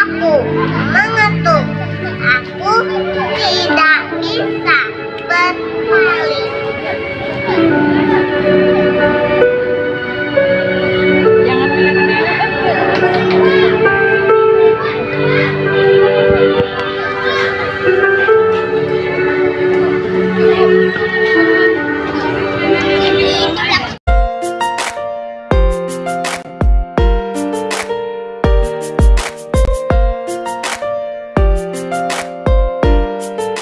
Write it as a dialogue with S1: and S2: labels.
S1: Aku.